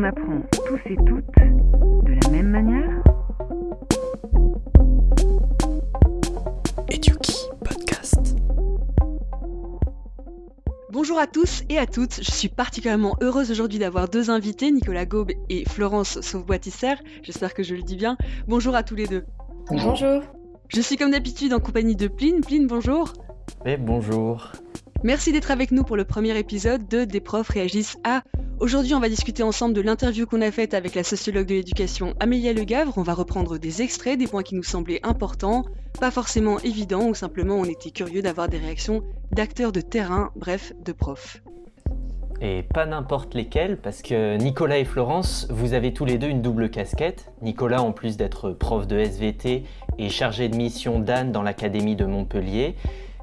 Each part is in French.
qu'on apprend tous et toutes de la même manière Eduki Podcast. Bonjour à tous et à toutes, je suis particulièrement heureuse aujourd'hui d'avoir deux invités, Nicolas Gaube et Florence Sauve-Boitisser, j'espère que je le dis bien. Bonjour à tous les deux. Bonjour. Je suis comme d'habitude en compagnie de Pline. Pline, bonjour. Et bonjour. Merci d'être avec nous pour le premier épisode de Des profs réagissent à. Aujourd'hui, on va discuter ensemble de l'interview qu'on a faite avec la sociologue de l'éducation Amélia Legavre. On va reprendre des extraits, des points qui nous semblaient importants, pas forcément évidents, ou simplement on était curieux d'avoir des réactions d'acteurs de terrain, bref, de profs. Et pas n'importe lesquels, parce que Nicolas et Florence, vous avez tous les deux une double casquette. Nicolas, en plus d'être prof de SVT, est chargé de mission d'Anne dans l'Académie de Montpellier.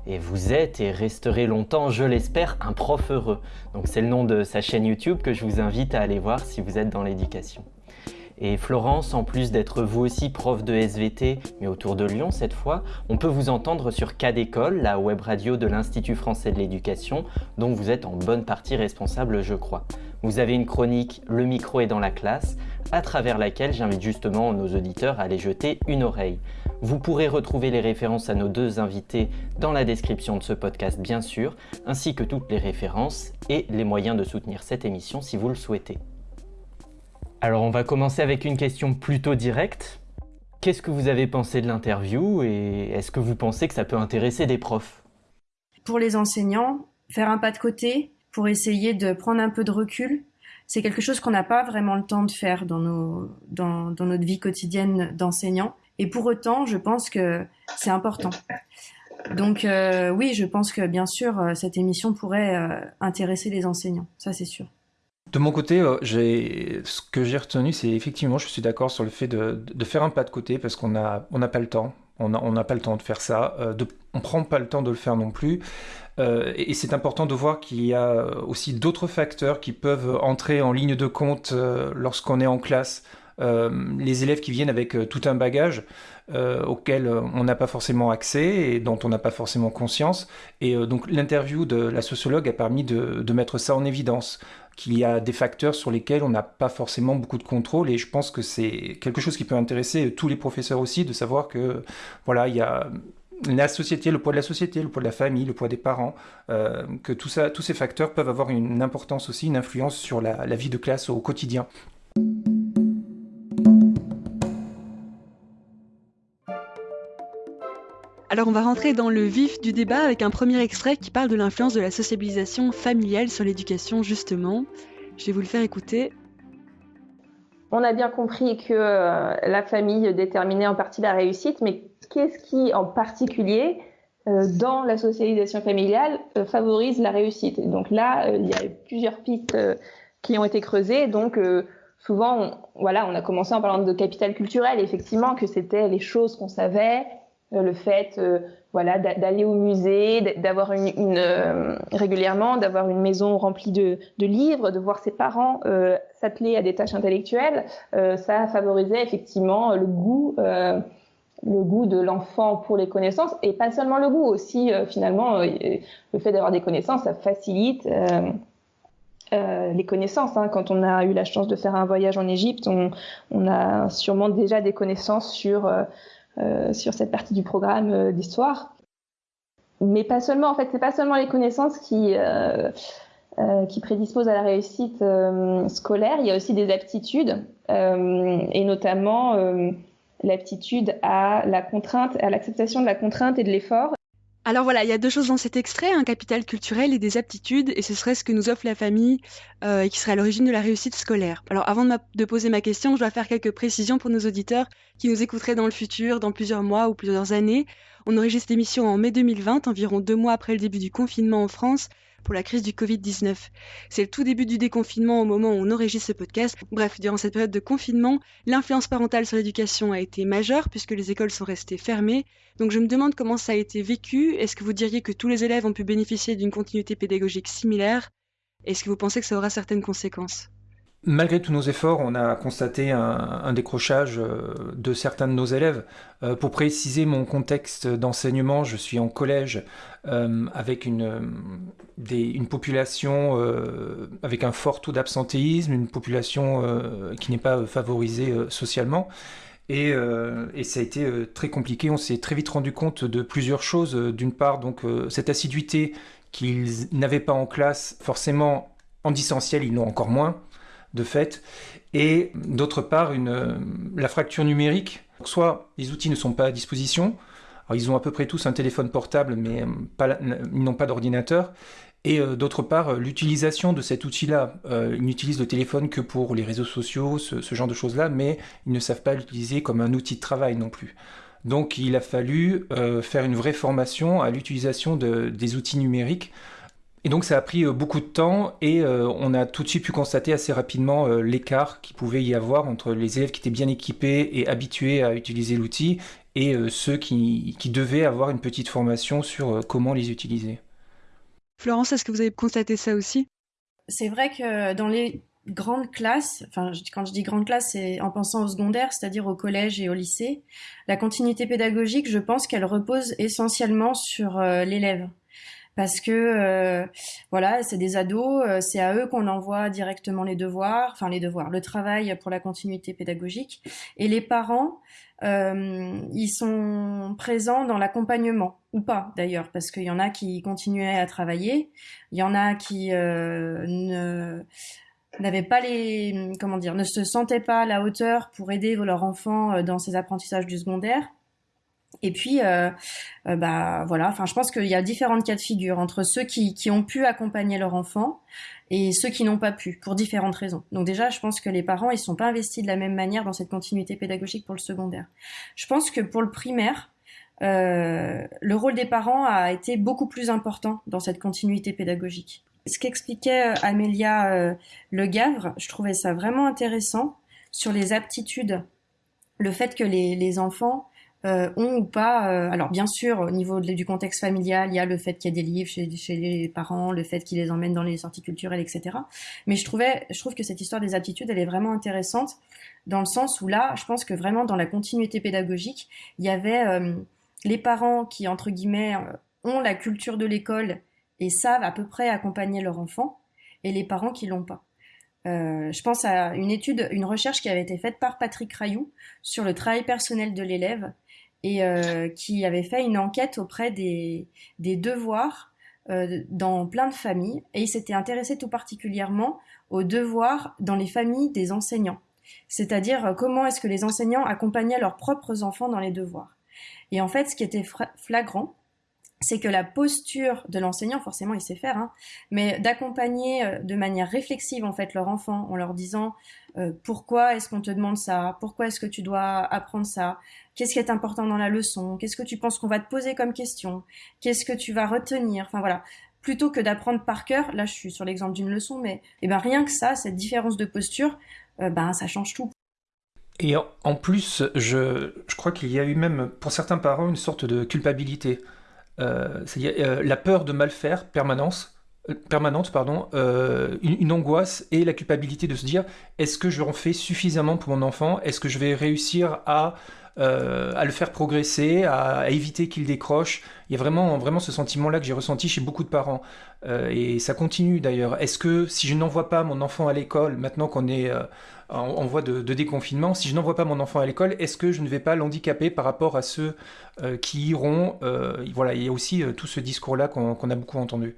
Et vous êtes et resterez longtemps, je l'espère, un prof heureux. Donc c'est le nom de sa chaîne YouTube que je vous invite à aller voir si vous êtes dans l'éducation. Et Florence, en plus d'être vous aussi prof de SVT, mais autour de Lyon cette fois, on peut vous entendre sur Cas d'école, la web radio de l'Institut français de l'éducation, dont vous êtes en bonne partie responsable je crois. Vous avez une chronique Le micro est dans la classe, à travers laquelle j'invite justement nos auditeurs à aller jeter une oreille. Vous pourrez retrouver les références à nos deux invités dans la description de ce podcast bien sûr, ainsi que toutes les références et les moyens de soutenir cette émission si vous le souhaitez. Alors on va commencer avec une question plutôt directe. Qu'est-ce que vous avez pensé de l'interview et est-ce que vous pensez que ça peut intéresser des profs? Pour les enseignants, faire un pas de côté pour essayer de prendre un peu de recul, c'est quelque chose qu'on n'a pas vraiment le temps de faire dans, notre vie quotidienne d'enseignant. Et pour autant, je pense que c'est important. Donc euh, oui, je pense que bien sûr, euh, cette émission pourrait euh, intéresser les enseignants, ça c'est sûr. De mon côté, ce que j'ai retenu, c'est effectivement, je suis d'accord sur le fait de, faire un pas de côté parce qu'on n'a pas le temps. On n'a pas le temps de faire ça. On prend pas le temps de le faire non plus. Euh, et, c'est important de voir qu'il y a aussi d'autres facteurs qui peuvent entrer en ligne de compte euh, lorsqu'on est en classe. Euh, les élèves qui viennent avec euh, tout un bagage euh, auquel on n'a pas forcément accès et dont on n'a pas forcément conscience. Et euh, donc l'interview de la sociologue a permis de, de mettre ça en évidence qu'il y a des facteurs sur lesquels on n'a pas forcément beaucoup de contrôle et je pense que c'est quelque chose qui peut intéresser tous les professeurs aussi de savoir que voilà il y a la société, le poids de la société, le poids de la famille, le poids des parents, euh, que tous ces facteurs peuvent avoir une importance aussi, une influence sur la vie de classe au quotidien. Alors on va rentrer dans le vif du débat avec un premier extrait qui parle de l'influence de la sociabilisation familiale sur l'éducation justement. Je vais vous le faire écouter. On a bien compris que euh, la famille déterminait en partie la réussite, mais qu'est-ce qui en particulier euh, dans la socialisation familiale euh, favorise la réussite? Et Donc là, il y a plusieurs pistes qui ont été creusées. Donc souvent, voilà, on a commencé en parlant de capital culturel, effectivement, que c'était les choses qu'on savait, le fait voilà d'aller au musée, d'avoir une, euh, régulièrement, d'avoir une maison remplie de, livres, de voir ses parents euh, s'atteler à des tâches intellectuelles, euh, ça favorisait effectivement le goût, le goût de l'enfant pour les connaissances et pas seulement le goût aussi finalement le fait d'avoir des connaissances, ça facilite. les connaissances. Hein. Quand on a eu la chance de faire un voyage en Égypte, on, a sûrement déjà des connaissances sur sur cette partie du programme euh, d'histoire. Mais pas seulement, en fait, c'est pas seulement les connaissances qui, euh, qui prédisposent à la réussite scolaire, il y a aussi des aptitudes, et notamment l'aptitude à la contrainte, à l'acceptation de la contrainte et de l'effort. Alors voilà, il y a deux choses dans cet extrait, un capital culturel et des aptitudes, et ce serait ce que nous offre la famille euh, et qui serait à l'origine de la réussite scolaire. Alors avant de, poser ma question, je dois faire quelques précisions pour nos auditeurs qui nous écouteraient dans le futur, dans plusieurs mois ou plusieurs années. On enregistre l'émission en mai 2020, environ deux mois après le début du confinement en France, pour la crise du Covid-19. C'est le tout début du déconfinement au moment où on enregistre ce podcast. Bref, durant cette période de confinement, l'influence parentale sur l'éducation a été majeure puisque les écoles sont restées fermées. Donc je me demande comment ça a été vécu. Est-ce que vous diriez que tous les élèves ont pu bénéficier d'une continuité pédagogique similaire? Est-ce que vous pensez que ça aura certaines conséquences? Malgré tous nos efforts, on a constaté un, décrochage euh, de certains de nos élèves. Euh, pour préciser mon contexte d'enseignement, je suis en collège euh, avec une, population avec un fort taux d'absentéisme, une population qui n'est pas favorisée socialement. Et, et, ça a été très compliqué. On s'est très vite rendu compte de plusieurs choses. D'une part, donc cette assiduité qu'ils n'avaient pas en classe, forcément en distanciel, ils l'ont encore moins de fait. Et d'autre part, une, la fracture numérique. Soit les outils ne sont pas à disposition, ils ont à peu près tous un téléphone portable, mais pas, ils n'ont pas d'ordinateur. Et euh, d'autre part, l'utilisation de cet outil-là. Euh, ils n'utilisent le téléphone que pour les réseaux sociaux, ce, genre de choses-là, mais ils ne savent pas l'utiliser comme un outil de travail non plus. Donc il a fallu euh, faire une vraie formation à l'utilisation de, des outils numériques. Et donc ça a pris euh, beaucoup de temps et euh, on a tout de suite pu constater assez rapidement l'écart qu'il pouvait y avoir entre les élèves qui étaient bien équipés et habitués à utiliser l'outil et ceux qui, qui, devaient avoir une petite formation sur comment les utiliser. Florence, est-ce que vous avez constaté ça aussi? C'est vrai que dans les grande classe, enfin quand je dis grande classe, c'est en pensant au secondaire, c'est-à-dire au collège et au lycée, la continuité pédagogique, je pense qu'elle repose essentiellement sur euh, l'élève. Parce que euh, voilà, c'est des ados, euh, c'est à eux qu'on envoie directement les devoirs, enfin les devoirs, le travail pour la continuité pédagogique. Et les parents, ils sont présents dans l'accompagnement ou pas d'ailleurs, parce qu'il y en a qui continuaient à travailler, il y en a qui ne n'avaient pas les comment dire ne se sentaient pas à la hauteur pour aider leur enfant euh, dans ses apprentissages du secondaire et puis euh, euh, bah voilà. Enfin je pense qu'il y a différentes cas de figure entre ceux qui, qui ont pu accompagner leur enfant et ceux qui n'ont pas pu pour différentes raisons. Donc déjà je pense que les parents ils sont pas investis de la même manière dans cette continuité pédagogique pour le secondaire. Je pense que pour le primaire euh, le rôle des parents a été beaucoup plus important dans cette continuité pédagogique. Ce qu'expliquait euh, Amélia euh, Le Gavre, je trouvais ça vraiment intéressant sur les aptitudes, le fait que les, enfants euh, ont ou pas. alors bien sûr, au niveau du contexte familial, il y a le fait qu'il y a des livres chez, les parents, le fait qu'ils les emmènent dans les sorties culturelles, etc. Mais je trouvais, je trouve que cette histoire des aptitudes, elle est vraiment intéressante dans le sens où là, je pense que vraiment dans la continuité pédagogique, il y avait les parents qui entre guillemets ont la culture de l'école et savent à peu près accompagner leur enfant, et les parents qui l'ont pas. Euh, je pense à une étude, une recherche qui avait été faite par Patrick Rayou sur le travail personnel de l'élève et euh, qui avait fait une enquête auprès des, des devoirs euh, dans plein de familles et il s'était intéressé tout particulièrement aux devoirs dans les familles des enseignants. C'est-à-dire comment est-ce que les enseignants accompagnaient leurs propres enfants dans les devoirs. Et en fait, ce qui était flagrant, c'est que la posture de l'enseignant, forcément il sait faire, hein, mais d'accompagner euh, de manière réflexive en fait leur enfant en leur disant euh, pourquoi est-ce qu'on te demande ça, pourquoi est-ce que tu dois apprendre ça, qu'est-ce qui est important dans la leçon, qu'est-ce que tu penses qu'on va te poser comme question, qu'est-ce que tu vas retenir, enfin voilà, plutôt que d'apprendre par cœur, là je suis sur l'exemple d'une leçon, mais eh ben rien que ça, cette différence de posture, euh, ben ça change tout. Et en plus, je, je crois qu'il y a eu même pour certains parents une sorte de culpabilité. Euh, euh, la peur de mal faire, permanence, euh, permanente, pardon, une, angoisse et la culpabilité de se dire est-ce que je en fais suffisamment pour mon enfant? Est-ce que je vais réussir à, à le faire progresser, à, éviter qu'il décroche Il y a vraiment, vraiment ce sentiment-là que j'ai ressenti chez beaucoup de parents. et ça continue d'ailleurs. Est-ce que si je n'envoie pas mon enfant à l'école, maintenant qu'on est en, voie de, déconfinement, si je n'envoie pas mon enfant à l'école, est-ce que je ne vais pas l'handicaper par rapport à ceux euh, qui iront euh, Voilà, il y a aussi euh, tout ce discours-là qu'on a beaucoup entendu.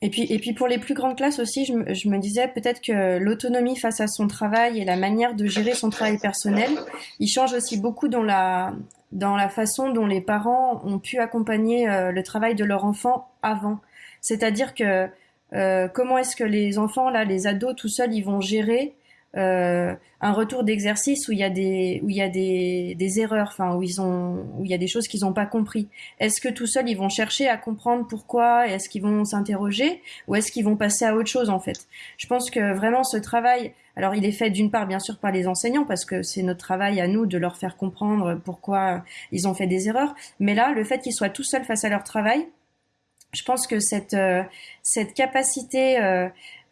Et puis, et puis pour les plus grandes classes aussi, je me, je me disais peut-être que l'autonomie face à son travail et la manière de gérer son travail personnel, il change aussi beaucoup dans la, dans la façon dont les parents ont pu accompagner le travail de leur enfant avant. C'est-à-dire que euh, comment est-ce que les enfants, là, les ados, tout seuls, ils vont gérer euh, un retour d'exercice où il y a des où il y a des, des erreurs, enfin où ils ont où il y a des choses qu'ils n'ont pas compris. Est-ce que tout seuls ils vont chercher à comprendre pourquoi? Est-ce qu'ils vont s'interroger? Ou est-ce qu'ils vont passer à autre chose en fait? Je pense que vraiment ce travail, alors il est fait d'une part bien sûr par les enseignants parce que c'est notre travail à nous de leur faire comprendre pourquoi ils ont fait des erreurs, mais là le fait qu'ils soient tout seuls face à leur travail, je pense que cette, euh, cette capacité euh,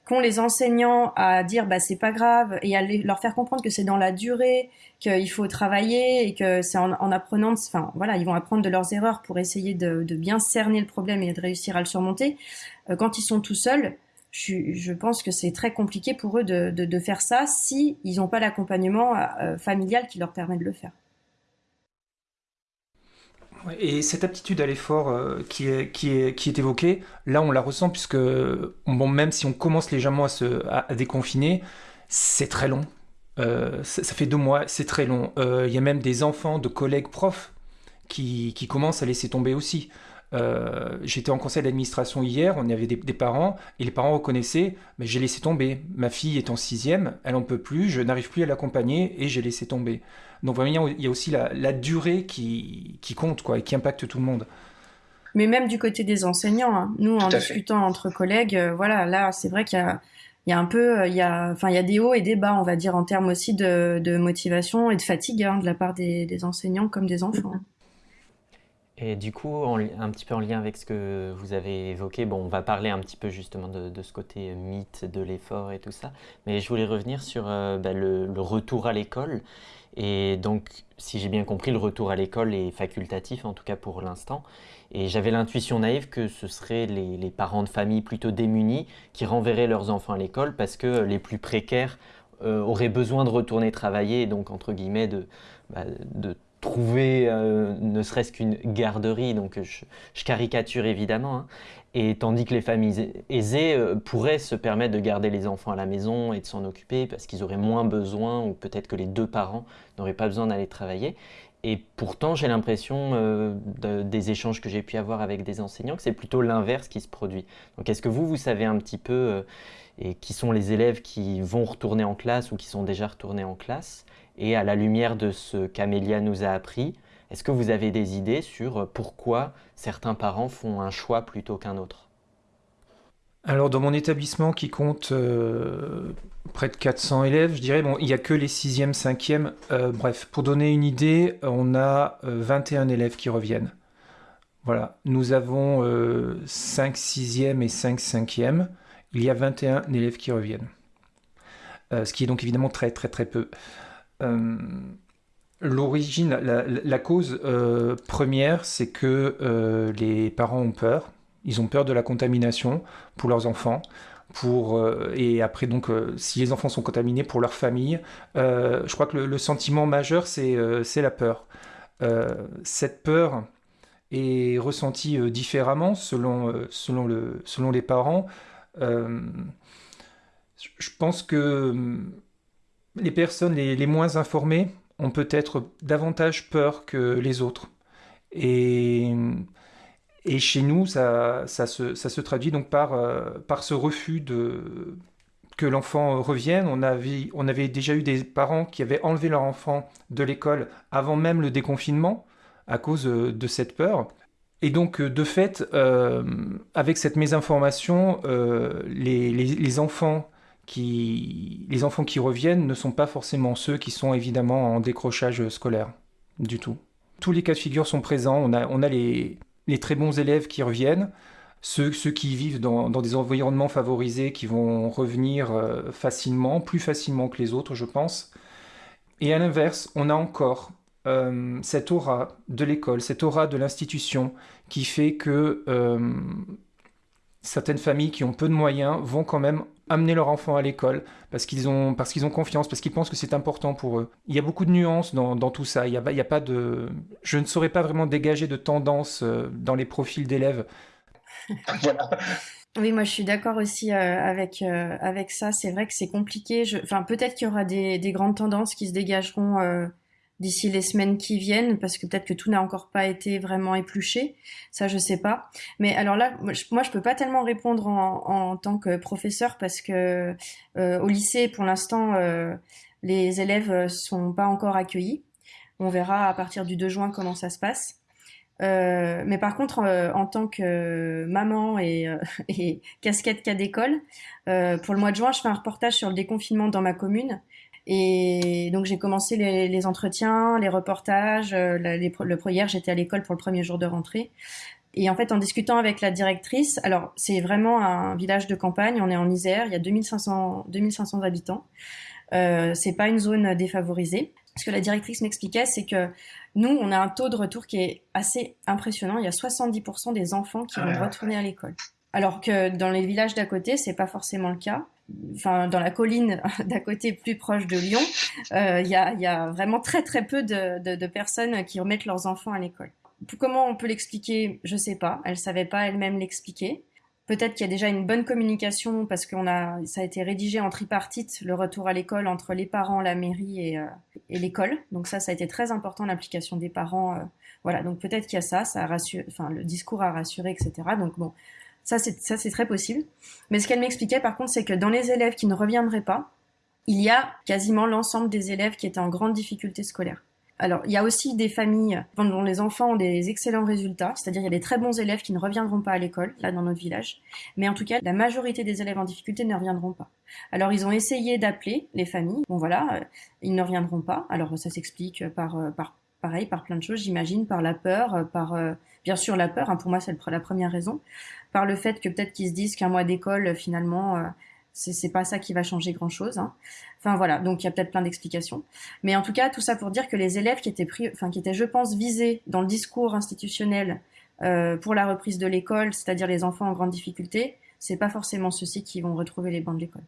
qu'ont les enseignants à dire bah c'est pas grave et à leur faire comprendre que c'est dans la durée, qu'il faut travailler et que c'est en, apprenant, enfin voilà, ils vont apprendre de leurs erreurs pour essayer de, bien cerner le problème et de réussir à le surmonter. Euh, quand ils sont tout seuls, je, pense que c'est très compliqué pour eux de, de, de faire ça si ils n'ont pas l'accompagnement euh, familial qui leur permet de le faire. Et cette aptitude à l'effort euh, qui, est, qui, est, qui est évoquée, là on la ressent puisque bon, même si on commence légèrement à, se, à, déconfiner, c'est très long. Euh, ça, fait deux mois, c'est très long. Euh, il y a même des enfants de collègues profs qui, qui commencent à laisser tomber aussi. J'étais en conseil d'administration hier, on y avait des, parents, et les parents reconnaissaient, mais j'ai laissé tomber. Ma fille est en sixième, elle en peut plus, je n'arrive plus à l'accompagner, et j'ai laissé tomber. Donc vraiment, il y a aussi la, durée qui, compte, quoi, et qui impacte tout le monde. Mais même du côté des enseignants, hein. nous, en discutant entre collègues, euh, voilà, là, c'est vrai qu'il y a un peu, euh, il y a, enfin, il y a des hauts et des bas, on va dire, en termes aussi de, motivation et de fatigue hein, de la part des, enseignants comme des enfants. Et du coup, un petit peu en lien avec ce que vous avez évoqué, bon, on va parler un petit peu justement de, ce côté mythe de l'effort et tout ça, mais je voulais revenir sur euh, bah, le, retour à l'école. Et donc, si j'ai bien compris, le retour à l'école est facultatif, en tout cas pour l'instant. Et j'avais l'intuition naïve que ce seraient les, parents de famille plutôt démunis qui renverraient leurs enfants à l'école parce que les plus précaires euh, auraient besoin de retourner travailler et donc, entre guillemets, de, bah, de trouver euh, ne serait-ce qu'une garderie, donc je, caricature évidemment, hein. et tandis que les familles aisées euh, pourraient se permettre de garder les enfants à la maison et de s'en occuper parce qu'ils auraient moins besoin, ou peut-être que les deux parents n'auraient pas besoin d'aller travailler. Et pourtant, j'ai l'impression euh, des échanges que j'ai pu avoir avec des enseignants que c'est plutôt l'inverse qui se produit. Donc est-ce que vous, vous savez un petit peu et qui sont les élèves qui vont retourner en classe ou qui sont déjà retournés en classe et à la lumière de ce qu'Amélia nous a appris, est-ce que vous avez des idées sur pourquoi certains parents font un choix plutôt qu'un autre? Alors dans mon établissement qui compte euh, près de 400 élèves, je dirais, bon, il n'y a que les 6e, 5e. Euh, bref, pour donner une idée, on a 21 euh, élèves qui reviennent. Voilà, nous avons 5 6e et 5 5e. Il y a 21 élèves qui reviennent. ce qui est donc évidemment très très très peu. Euh, l'origine, la, cause euh, première, c'est que euh, les parents ont peur. Ils ont peur de la contamination pour leurs enfants. Pour, et après, donc, si les enfants sont contaminés pour leur famille, je crois que le, sentiment majeur, c'est la peur. cette peur est ressentie différemment selon, selon, le, selon les parents. je pense que les personnes les, moins informées ont peut-être davantage peur que les autres. Et, et chez nous, ça, ça, se, ça se traduit donc par, euh, par ce refus de, que l'enfant revienne. On avait, on avait déjà eu des parents qui avaient enlevé leur enfant de l'école avant même le déconfinement à cause de cette peur. Et donc, de fait, euh, avec cette mésinformation, euh, les, les, enfants les enfants qui reviennent ne sont pas forcément ceux qui sont évidemment en décrochage scolaire du tout. Tous les cas de figure sont présents. On a, on a les, très bons élèves qui reviennent, ceux, ceux qui vivent dans, des environnements favorisés qui vont revenir euh, facilement, plus facilement que les autres, je pense. Et à l'inverse, on a encore euh, cette aura de l'école, cette aura de l'institution qui fait que euh, certaines familles qui ont peu de moyens vont quand même amener leur enfant à l'école parce qu'ils ont, parce qu'ils ont confiance, parce qu'ils pensent que c'est important pour eux. Il y a beaucoup de nuances dans, tout ça. Il y, a, il y a, pas de... Je ne saurais pas vraiment dégager de tendance euh, dans les profils d'élèves. Oui, moi je suis d'accord aussi euh, avec, euh, avec ça. C'est vrai que c'est compliqué. Enfin, peut-être qu'il y aura des, des, grandes tendances qui se dégageront d'ici les semaines qui viennent, parce que peut-être que tout n'a encore pas été vraiment épluché, ça je sais pas. Mais alors là, moi je, peux pas tellement répondre en, tant que professeur parce que euh, au lycée, pour l'instant, euh, les élèves sont pas encore accueillis. On verra à partir du 2 juin comment ça se passe. Euh, mais par contre, en tant que maman et, et casquette cas d'école, pour le mois de juin, je fais un reportage sur le déconfinement dans ma commune et donc j'ai commencé les, les, entretiens, les reportages. Euh, les, le hier, j'étais à l'école pour le premier jour de rentrée. Et en fait, en discutant avec la directrice, alors c'est vraiment un village de campagne, on est en Isère, il y a 2500, 2500 habitants. Euh, c'est pas une zone défavorisée. Ce que la directrice m'expliquait, c'est que nous, on a un taux de retour qui est assez impressionnant. Il y a 70% des enfants qui vont retourner à l'école. Alors que dans les villages d'à côté, c'est pas forcément le cas. Enfin, dans la colline d'à côté, plus proche de Lyon, euh, il y, a, y, a, vraiment très très peu de, de, de personnes qui remettent leurs enfants à l'école. Comment on peut l'expliquer? Je sais pas. Elle savait pas elle-même l'expliquer. Peut-être qu'il y a déjà une bonne communication parce qu'on a, ça a été rédigé en tripartite le retour à l'école entre les parents, la mairie et, euh, et l'école. Donc ça, ça a été très important l'implication des parents. Euh, voilà, donc peut-être qu'il y a ça, ça a rassuré, enfin le discours a rassuré, etc. Donc bon, ça c'est très possible. Mais ce qu'elle m'expliquait par contre, c'est que dans les élèves qui ne reviendraient pas, il y a quasiment l'ensemble des élèves qui étaient en grande difficulté scolaire. Alors, il y a aussi des familles dont les enfants ont des excellents résultats, c'est-à-dire il y a des très bons élèves qui ne reviendront pas à l'école, là dans notre village, mais en tout cas, la majorité des élèves en difficulté ne reviendront pas. Alors, ils ont essayé d'appeler les familles, bon voilà, euh, ils ne reviendront pas, alors ça s'explique par, euh, par, pareil, par plein de choses, j'imagine, par la peur, euh, par, bien sûr la peur, hein, pour moi c'est la première raison, par le fait que peut-être qu'ils se disent qu'un mois d'école, finalement, c'est pas ça qui va changer grand chose. Hein. Enfin voilà, donc il y a peut-être plein d'explications. Mais en tout cas, tout ça pour dire que les élèves qui étaient pris, enfin qui étaient, je pense, visés dans le discours institutionnel euh, pour la reprise de l'école, c'est-à-dire les enfants en grande difficulté, c'est pas forcément ceux-ci qui vont retrouver les bancs de l'école.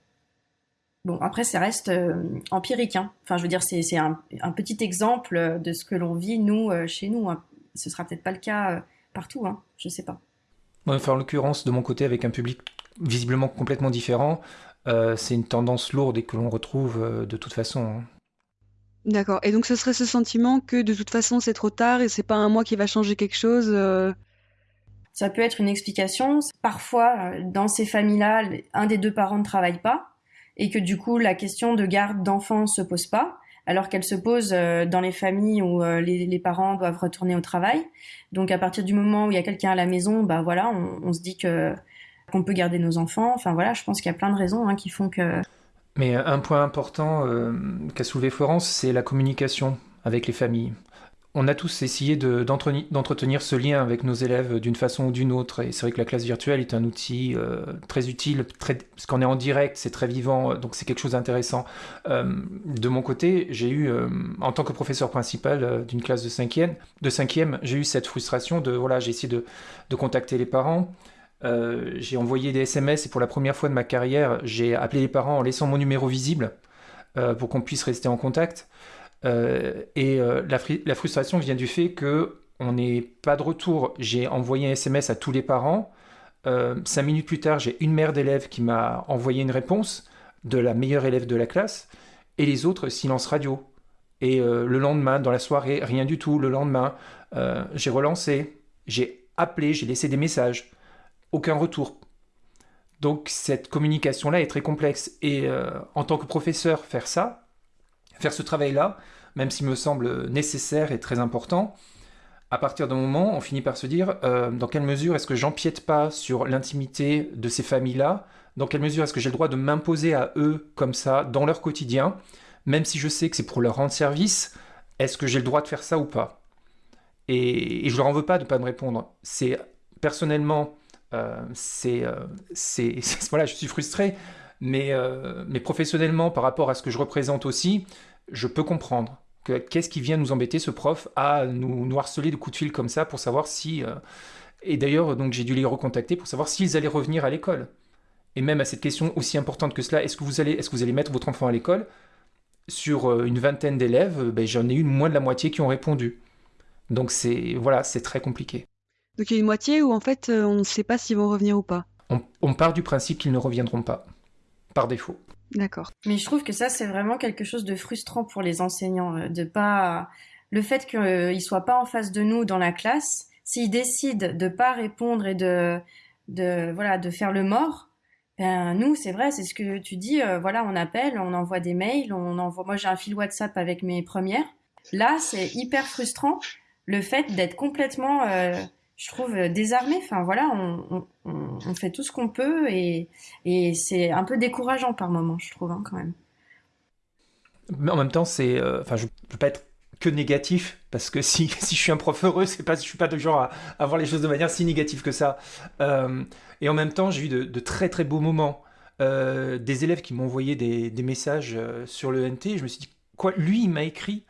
Bon, après, ça reste euh, empirique. Hein. Enfin, je veux dire, c'est un, un, petit exemple de ce que l'on vit, nous, euh, chez nous. Hein. Ce sera peut-être pas le cas euh, partout, hein. je sais pas. Enfin, en l'occurrence, de mon côté, avec un public visiblement complètement différent. Euh, c'est une tendance lourde et que l'on retrouve euh, de toute façon. Hein. D'accord. Et donc ce serait ce sentiment que de toute façon c'est trop tard et c'est pas un mois qui va changer quelque chose. Euh? Ça peut être une explication. Parfois, dans ces familles-là, un des deux parents ne travaille pas et que du coup la question de garde d'enfants se pose pas alors qu'elle se pose dans les familles où les, parents doivent retourner au travail. Donc à partir du moment où il y a quelqu'un à la maison, bah voilà, on se dit que qu'on peut garder nos enfants. Enfin voilà, je pense qu'il y a plein de raisons hein, qui font que. Mais un point important euh, qu'a soulevé Florence, c'est la communication avec les familles. On a tous essayé d'entretenir ce lien avec nos élèves d'une façon ou d'une autre. Et c'est vrai que la classe virtuelle est un outil euh, très utile, parce qu'on est en direct, c'est très vivant, donc c'est quelque chose d'intéressant. Euh, de mon côté, j'ai eu, en tant que professeur principal d'une classe de cinquième, de cinquième, j'ai eu cette frustration de, voilà, j'ai essayé de, contacter les parents, euh, j'ai envoyé des SMS et pour la première fois de ma carrière, j'ai appelé les parents en laissant mon numéro visible euh, pour qu'on puisse rester en contact. Euh, et la, la, frustration vient du fait que on n'est pas de retour. J'ai envoyé un SMS à tous les parents. cinq minutes plus tard, j'ai une mère d'élève qui m'a envoyé une réponse de la meilleure élève de la classe et les autres silence radio. Et le lendemain, dans la soirée, rien du tout. Le lendemain, j'ai relancé, j'ai appelé, j'ai laissé des messages aucun retour. Donc cette communication-là est très complexe. Et euh, en tant que professeur, faire ça, faire ce travail-là, même s'il me semble nécessaire et très important, à partir d'un moment, on finit par se dire euh, dans quelle mesure est-ce que j'empiète pas sur l'intimité de ces familles-là? Dans quelle mesure est-ce que j'ai le droit de m'imposer à eux comme ça dans leur quotidien? Même si je sais que c'est pour leur rendre service, est-ce que j'ai le droit de faire ça ou pas? Et, je leur en veux pas de ne pas me répondre. C'est personnellement euh, euh, c'est, voilà, je suis frustré, mais, euh, mais professionnellement, par rapport à ce que je représente aussi, je peux comprendre. Que, qu'est-ce qui vient nous embêter, ce prof, à nous, nous harceler de coups de fil comme ça pour savoir si. et d'ailleurs, donc j'ai dû les recontacter pour savoir s'ils allaient revenir à l'école. Et même à cette question aussi importante que cela, est-ce que vous allez, est-ce que vous allez mettre votre enfant à l'école? Sur une vingtaine d'élèves, ben, j'en ai eu moins de la moitié qui ont répondu. Donc c'est voilà, c'est très compliqué. Donc il y a une moitié où en fait euh, on ne sait pas s'ils vont revenir ou pas. On, part du principe qu'ils ne reviendront pas, par défaut. D'accord. Mais je trouve que ça c'est vraiment quelque chose de frustrant pour les enseignants, euh, de pas le fait qu'ils ne soient pas en face de nous dans la classe, s'ils décident de pas répondre et de, de voilà de faire le mort, ben nous c'est vrai, c'est ce que tu dis, euh, voilà on appelle, on envoie des mails, on envoie. Moi j'ai un fil WhatsApp avec mes premières. Là c'est hyper frustrant le fait d'être complètement je trouve, euh, désarmé. Enfin voilà, on, fait tout ce qu'on peut et, c'est un peu décourageant par moment, je trouve, hein, quand même. Mais en même temps, c'est, euh, je peux pas être que négatif, parce que si, je suis un prof heureux, c'est pas, je suis pas de genre à, voir les choses de manière si négative que ça. Euh, et en même temps, j'ai eu de, très très beaux moments. Des élèves qui m'ont envoyé des, des, messages sur le NT, je me suis dit, quoi, lui, il m'a écrit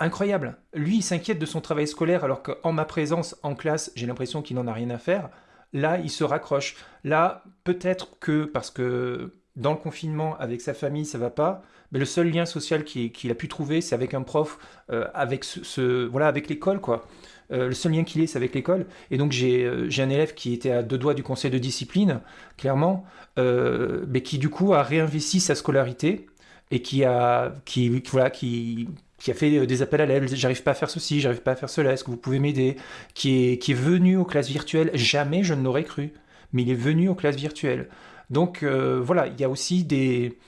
incroyable. Lui, il s'inquiète de son travail scolaire alors qu'en ma présence en classe, j'ai l'impression qu'il n'en a rien à faire. Là, il se raccroche. Là, peut-être que parce que dans le confinement, avec sa famille, ça va pas, mais le seul lien social qu'il a pu trouver, c'est avec un prof, euh, avec ce, voilà, avec l'école, quoi. Euh, le seul lien qu'il ait, c'est avec l'école. Et donc, j'ai euh, un élève qui était à deux doigts du conseil de discipline, clairement, mais qui, du coup, a réinvesti sa scolarité et qui a, qui, voilà, qui, qui a fait des appels à l'aide, j'arrive pas à faire ceci, j'arrive pas à faire cela, est-ce que vous pouvez m'aider? Qui est, qui est venu aux classes virtuelles, jamais je ne l'aurais cru, mais il est venu aux classes virtuelles. Donc euh, voilà, il y a aussi des,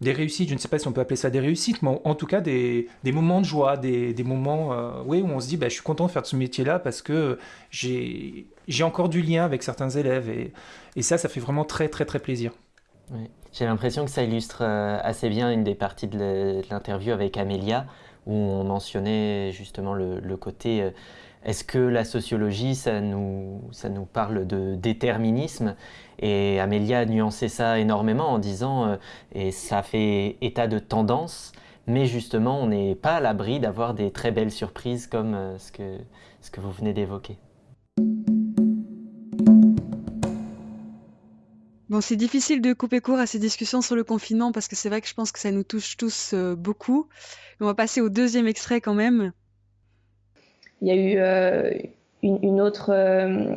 des réussites, je ne sais pas si on peut appeler ça des réussites, mais en, tout cas des, des, moments de joie, des, des moments euh, oui, où on se dit bah, je suis content de faire ce métier-là parce que j'ai encore du lien avec certains élèves et, et, ça, ça fait vraiment très très très plaisir. J'ai l'impression que ça illustre euh, assez bien une des parties de l'interview avec Amélia où on mentionnait justement le, côté euh, est-ce que la sociologie, ça nous, parle de déterminisme? Et Amélia a nuancé ça énormément en disant, euh, et ça fait état de tendance, mais justement, on n'est pas à l'abri d'avoir des très belles surprises comme euh, ce que vous venez d'évoquer. C'est difficile de couper court à ces discussions sur le confinement parce que c'est vrai que je pense que ça nous touche tous euh, beaucoup. On va passer au deuxième extrait quand même. Il y a eu euh, une, autre, euh,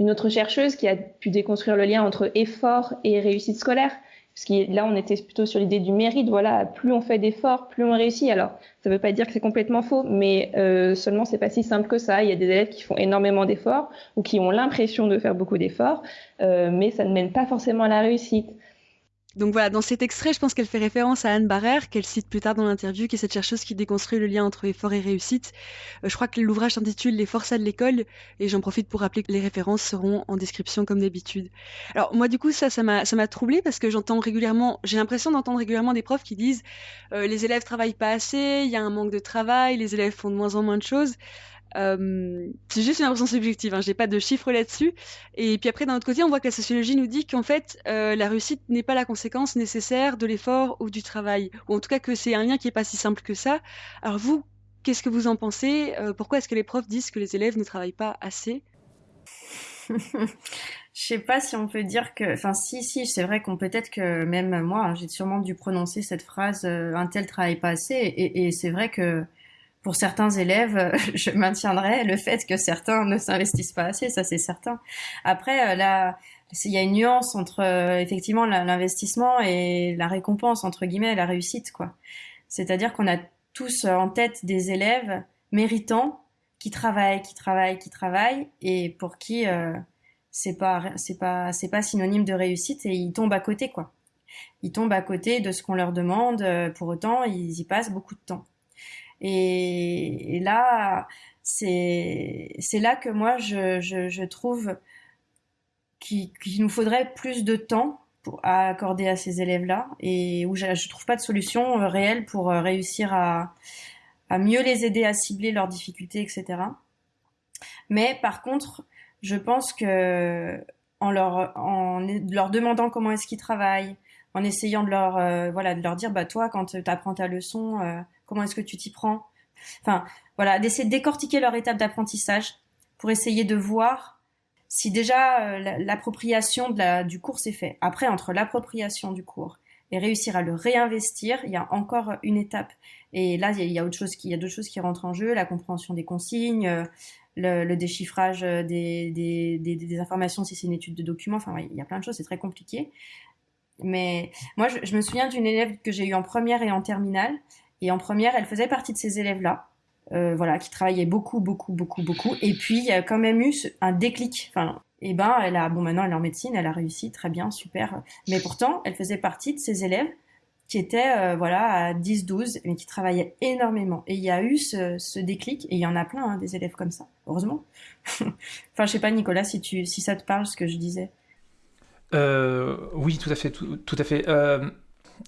une autre chercheuse qui a pu déconstruire le lien entre effort et réussite scolaire. Parce là, on était plutôt sur l'idée du mérite. Voilà, plus on fait d'efforts, plus on réussit. Alors, ça ne veut pas dire que c'est complètement faux, mais euh, seulement c'est pas si simple que ça. Il y a des élèves qui font énormément d'efforts ou qui ont l'impression de faire beaucoup d'efforts, euh, mais ça ne mène pas forcément à la réussite. Donc voilà, dans cet extrait, je pense qu'elle fait référence à Anne Barrère, qu'elle cite plus tard dans l'interview, qui est cette chercheuse qui déconstruit le lien entre effort et réussite. Euh, je crois que l'ouvrage s'intitule Les forçats de l'école, et j'en profite pour rappeler que les références seront en description comme d'habitude. Alors moi, du coup, ça, ça m'a, troublé parce que j'entends régulièrement, j'ai l'impression d'entendre régulièrement des profs qui disent euh, les élèves travaillent pas assez, il y a un manque de travail, les élèves font de moins en moins de choses. Euh, c'est juste une impression subjective, hein, j'ai pas de chiffres là-dessus. Et puis après, d'un autre côté, on voit que la sociologie nous dit qu'en fait, euh, la réussite n'est pas la conséquence nécessaire de l'effort ou du travail, ou en tout cas que c'est un lien qui est pas si simple que ça. Alors vous, qu'est-ce que vous en pensez? Euh, Pourquoi est-ce que les profs disent que les élèves ne travaillent pas assez? Je sais pas si on peut dire que, enfin, si, si, c'est vrai qu'on peut-être que même moi, hein, j'ai sûrement dû prononcer cette phrase un tel travaille pas assez, et c'est vrai que pour certains élèves, je maintiendrai le fait que certains ne s'investissent pas assez, ça c'est certain. Après, euh, là, il y a une nuance entre euh, effectivement l'investissement et la récompense entre guillemets, la réussite quoi. C'est-à-dire qu'on a tous en tête des élèves méritants qui travaillent, qui travaillent, qui travaillent et pour qui euh, c'est pas c'est pas c'est pas synonyme de réussite et ils tombent à côté quoi. Ils tombent à côté de ce qu'on leur demande. Pour autant, ils y passent beaucoup de temps. Et, là, c'est là que moi, je, trouve qu'il nous faudrait plus de temps à accorder à ces élèves-là et où je ne trouve pas de solution euh, réelle pour euh, réussir à, à mieux les aider à cibler leurs difficultés, etc. Mais par contre, je pense que en leur, en leur demandant comment est-ce qu'ils travaillent, en essayant de leur, euh, voilà, de leur dire, bah toi, quand tu apprends ta leçon, euh, comment est-ce que tu t'y prends? Enfin, voilà, d'essayer de décortiquer leur étape d'apprentissage pour essayer de voir si déjà euh, l'appropriation du cours s'est fait. Après, entre l'appropriation du cours et réussir à le réinvestir, il y a encore une étape. Et là, il y a, autre chose qui, il y a d'autres choses qui rentrent en jeu, la compréhension des consignes, le, déchiffrage des, des, des, informations si c'est une étude de documents. Enfin, il y a plein de choses, c'est très compliqué. Mais moi, je, je me souviens d'une élève que j'ai eue en première et en terminale et en première, elle faisait partie de ces élèves-là, euh, voilà, qui travaillaient beaucoup, beaucoup, beaucoup, beaucoup. Et puis, il y a quand même eu un déclic. Enfin, et eh ben, elle a, bon, maintenant, elle est en médecine, elle a réussi, très bien, super. Mais pourtant, elle faisait partie de ces élèves qui étaient, euh, voilà, à 10, 12, mais qui travaillaient énormément. Et il y a eu ce, ce déclic, et il y en a plein, hein, des élèves comme ça, heureusement. enfin, je sais pas, Nicolas, si tu, si ça te parle, ce que je disais. Euh, oui, tout à fait, tout, à fait. Euh,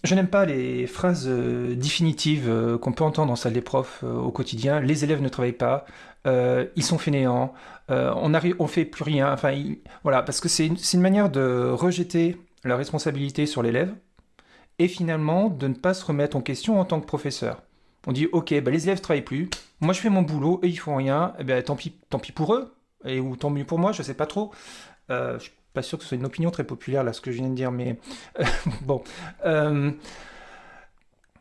je n'aime pas les phrases euh, définitives qu'on peut entendre en salle des profs au quotidien. Les élèves ne travaillent pas, ils sont fainéants, on arrive, on fait plus rien. Enfin, voilà, parce que c'est une, manière de rejeter la responsabilité sur l'élève et finalement de ne pas se remettre en question en tant que professeur. On dit ok, bah, les élèves ne travaillent plus, moi je fais mon boulot, et ils font rien, et eh ben, tant, pis, tant pis pour eux, et, ou tant mieux pour moi, je ne sais pas trop. Pas sûr que ce soit une opinion très populaire, là, ce que je viens de dire, mais euh, bon. Euh,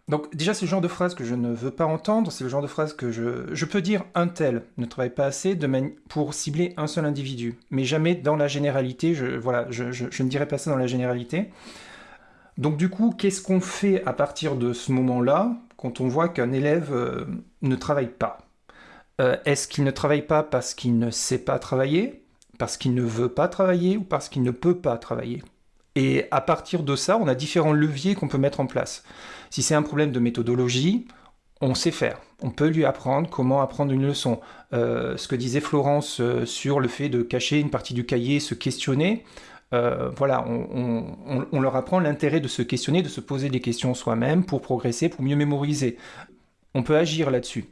donc déjà, c'est le genre de phrase que je ne veux pas entendre, c'est le genre de phrase que je... Peux dire un tel ne travaille pas assez de pour cibler un seul individu, mais jamais dans la généralité, je, voilà, je, je, ne dirais pas ça dans la généralité. Donc du coup, qu'est-ce qu'on fait à partir de ce moment-là, quand on voit qu'un élève euh, ne travaille pas? Est-ce qu'il ne travaille pas parce qu'il ne sait pas travailler? Parce qu'il ne veut pas travailler ou parce qu'il ne peut pas travailler. Et à partir de ça, on a différents leviers qu'on peut mettre en place. Si c'est un problème de méthodologie, on sait faire. On peut lui apprendre comment apprendre une leçon. Euh, ce que disait Florence euh, sur le fait de cacher une partie du cahier, se questionner, euh, voilà, on, leur apprend l'intérêt de se questionner, de se poser des questions soi-même pour progresser, pour mieux mémoriser. On peut agir là-dessus.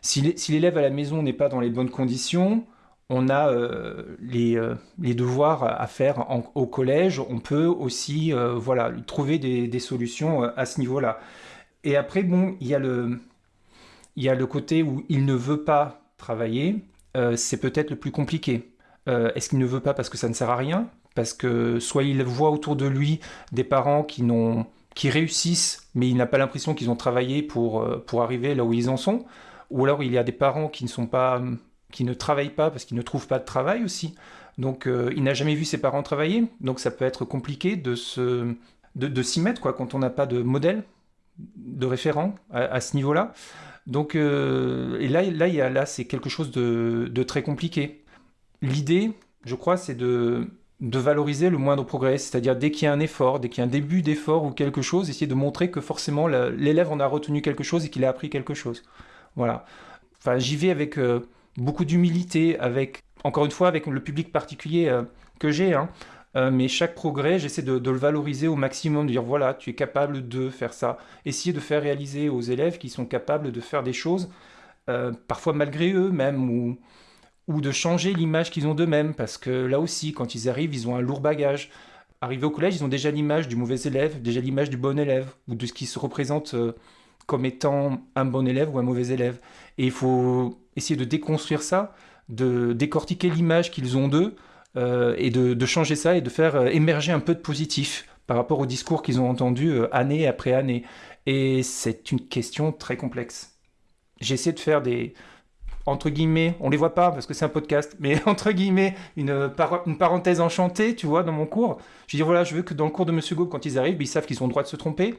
Si l'élève à la maison n'est pas dans les bonnes conditions, on a euh, euh, les, devoirs à faire au collège, on peut aussi euh, voilà, trouver des, solutions à ce niveau-là. Et après, bon, il y, a le, il y a le côté où il ne veut pas travailler, c'est peut-être le plus compliqué. Est-ce qu'il ne veut pas parce que ça ne sert à rien? Parce que soit il voit autour de lui des parents qui, qui réussissent, mais il n'a pas l'impression qu'ils ont travaillé pour, pour arriver là où ils en sont, ou alors il y a des parents qui ne sont pas qui ne travaille pas parce qu'il ne trouve pas de travail aussi. Donc euh, il n'a jamais vu ses parents travailler, donc ça peut être compliqué de se de, s'y mettre quoi quand on n'a pas de modèle, de référent à, ce niveau-là. Donc euh, et là là il y a, là c'est quelque chose de, de très compliqué. L'idée, je crois, c'est de de valoriser le moindre progrès, c'est-à-dire dès qu'il y a un effort, dès qu'il y a un début d'effort ou quelque chose, essayer de montrer que forcément l'élève en a retenu quelque chose et qu'il a appris quelque chose. Voilà. Enfin, j'y vais avec euh, beaucoup d'humilité, avec, encore une fois, avec le public particulier euh, que j'ai. Hein. Euh, mais chaque progrès, j'essaie de, le valoriser au maximum, de dire voilà, tu es capable de faire ça. Essayer de faire réaliser aux élèves qui sont capables de faire des choses, euh, parfois malgré eux même, ou, ou de changer l'image qu'ils ont d'eux-mêmes, parce que là aussi, quand ils arrivent, ils ont un lourd bagage. Arrivés au collège, ils ont déjà l'image du mauvais élève, déjà l'image du bon élève, ou de ce qui se représente comme étant un bon élève ou un mauvais élève. Et il faut essayer de déconstruire ça, de décortiquer l'image qu'ils ont d'eux, euh, et de, changer ça et de faire euh, émerger un peu de positif par rapport au discours qu'ils ont entendu euh, année après année. Et c'est une question très complexe. J'essaie de faire des, entre guillemets, on les voit pas parce que c'est un podcast, mais entre guillemets, une, parenthèse enchantée, tu vois, dans mon cours. Je dis voilà, je veux que dans le cours de Monsieur Gaube, quand ils arrivent, ils savent qu'ils ont le droit de se tromper,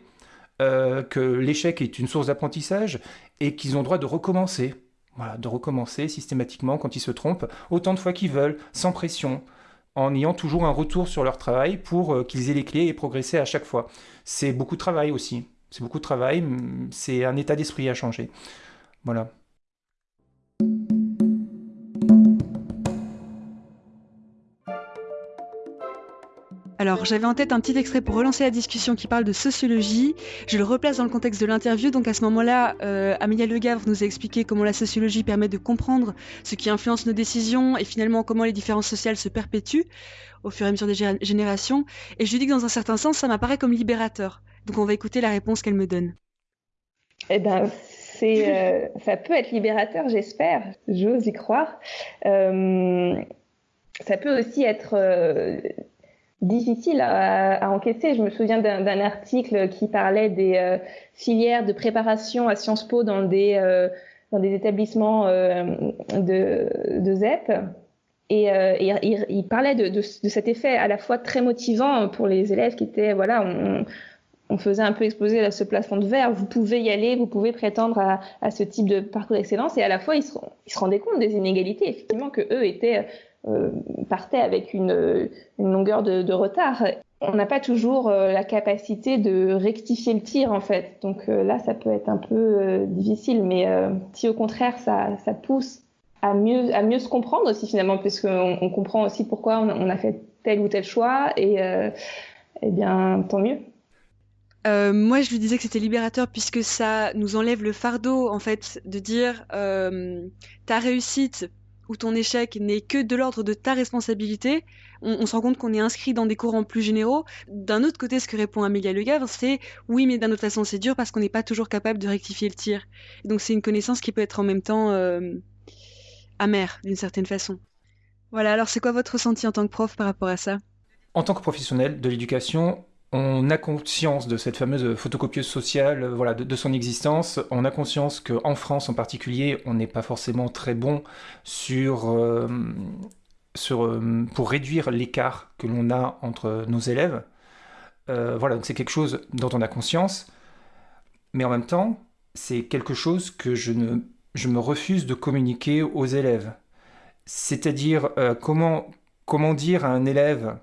que l'échec est une source d'apprentissage et qu'ils ont le droit de recommencer. De recommencer systématiquement quand ils se trompent, autant de fois qu'ils veulent, sans pression, en ayant toujours un retour sur leur travail pour euh, qu'ils aient les clés et progresser à chaque fois. C'est beaucoup de travail aussi. C'est beaucoup de travail, c'est un état d'esprit à changer. Voilà. Alors, j'avais en tête un petit extrait pour relancer la discussion qui parle de sociologie. Je le replace dans le contexte de l'interview. Donc, à ce moment-là, euh, Amélia Legavre nous a expliqué comment la sociologie permet de comprendre ce qui influence nos décisions et finalement comment les différences sociales se perpétuent au fur et à mesure des générations. Et je lui dis que dans un certain sens, ça m'apparaît comme libérateur. Donc, on va écouter la réponse qu'elle me donne. Eh ben, euh, ça peut être libérateur, j'espère. J'ose y croire. Euh, ça peut aussi être difficile à, encaisser. Je me souviens d'un article qui parlait des euh, filières de préparation à Sciences Po dans des, euh, dans des établissements euh, de, ZEP. Et, il, parlait de, cet effet à la fois très motivant pour les élèves qui étaient, voilà, on, faisait un peu exploser ce plafond de verre. Vous pouvez y aller, vous pouvez prétendre à, à ce type de parcours d'excellence. Et à la fois, ils se, ils se rendaient compte des inégalités, effectivement, que eux étaient euh, partait avec une, une longueur de, retard. On n'a pas toujours euh, la capacité de rectifier le tir en fait. Donc euh, là, ça peut être un peu difficile. Mais si au contraire, ça, pousse à mieux, se comprendre aussi finalement, puisqu'on on comprend aussi pourquoi on, a fait tel ou tel choix, et eh bien, tant mieux. Euh, moi, je lui disais que c'était libérateur puisque ça nous enlève le fardeau, en fait, de dire euh, ta réussite ou ton échec n'est que de l'ordre de ta responsabilité. On, se rend compte qu'on est inscrit dans des courants plus généraux. D'un autre côté, ce que répond Amélia Le Gavre, c'est oui, mais d'une autre façon, c'est dur parce qu'on n'est pas toujours capable de rectifier le tir. donc, c'est une connaissance qui peut être en même temps euh, amère, d'une certaine façon. Voilà, alors c'est quoi votre ressenti en tant que prof par rapport à ça? En tant que professionnel de l'éducation, on a conscience de cette fameuse photocopieuse sociale, euh, voilà, de, son existence. On a conscience qu'en France en particulier, on n'est pas forcément très bon euh, euh, pour réduire l'écart que l'on a entre nos élèves. voilà, donc c'est quelque chose dont on a conscience, mais en même temps, c'est quelque chose que je, me refuse de communiquer aux élèves. C'est-à-dire comment dire à un élève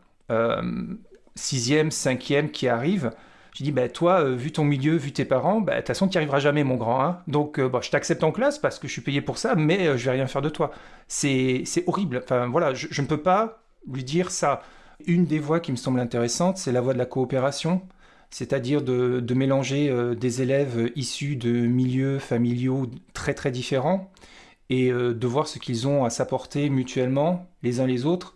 sixième, cinquième qui arrive, je dis, bah, toi, euh, vu ton milieu, vu tes parents, bah, de toute façon, tu n'y arriveras jamais, mon grand. Hein. Donc, euh, bah, je t'accepte en classe parce que je suis payé pour ça, mais euh, je vais rien faire de toi. C'est horrible. Enfin, voilà, je, ne peux pas lui dire ça. Une des voies qui me semble intéressante, c'est la voie de la coopération, c'est-à-dire de, de, mélanger des élèves issus de milieux familiaux très très différents et de voir ce qu'ils ont à s'apporter mutuellement les uns les autres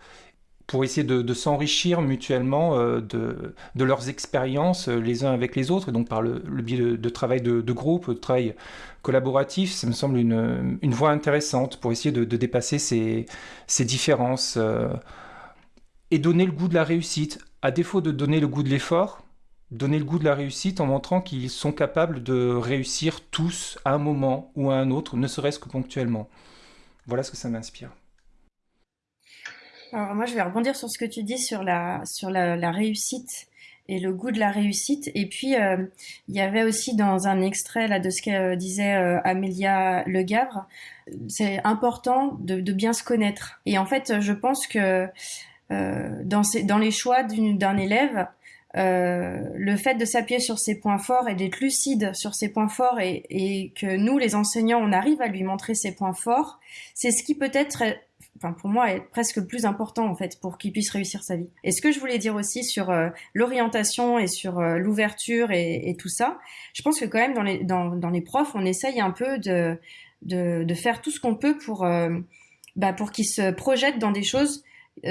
pour essayer de, s'enrichir mutuellement euh, de, leurs expériences euh, les uns avec les autres, donc par le, biais de, travail de, groupe, de travail collaboratif, ça me semble une, voie intéressante pour essayer de, dépasser ces, ces différences euh, et donner le goût de la réussite. À défaut de donner le goût de l'effort, donner le goût de la réussite en montrant qu'ils sont capables de réussir tous à un moment ou à un autre, ne serait-ce que ponctuellement. Voilà ce que ça m'inspire. Alors moi, je vais rebondir sur ce que tu dis sur la, sur la, réussite et le goût de la réussite. Et puis, euh, il y avait aussi dans un extrait là, de ce que euh, disait euh, Amélia Le Gavre, c'est important de, de, bien se connaître. Et en fait, je pense que dans, ces, dans les choix d'un élève, le fait de s'appuyer sur ses points forts et d'être lucide sur ses points forts et, et, que nous, les enseignants, on arrive à lui montrer ses points forts, c'est ce qui peut-être enfin pour moi est presque plus important en fait pour qu'il puisse réussir sa vie. Et ce que je voulais dire aussi sur euh, l'orientation et sur euh, l'ouverture et, tout ça, je pense que quand même dans les dans, dans les profs, on essaye un peu de de, de faire tout ce qu'on peut pour euh, bah, pour qu'ils se projettent dans des choses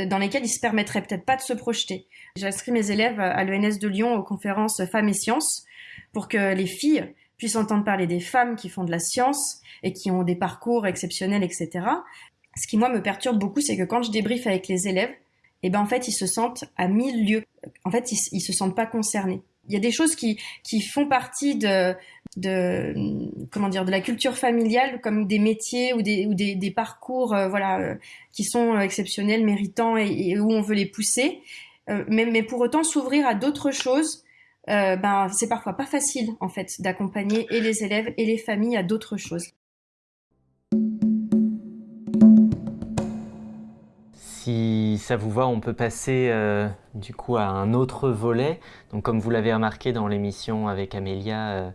dans lesquelles ils se permettraient peut-être pas de se projeter. J'ai inscrit mes élèves à l'ENS de Lyon aux conférences Femmes et Sciences pour que les filles puissent entendre parler des femmes qui font de la science et qui ont des parcours exceptionnels, etc ce qui moi me perturbe beaucoup, c'est que quand je débriefe avec les élèves, eh ben en fait ils se sentent à mille lieues. En fait ils, ils se sentent pas concernés. Il y a des choses qui qui font partie de de comment dire de la culture familiale comme des métiers ou des ou des, des parcours euh, voilà euh, qui sont exceptionnels, méritants et, où on veut les pousser. Euh, mais, mais pour autant s'ouvrir à d'autres choses, ben c'est parfois pas facile en fait d'accompagner et les élèves et les familles à d'autres choses. Si ça vous va, on peut passer euh, du coup à un autre volet. Donc comme vous l'avez remarqué dans l'émission avec Amélia, euh,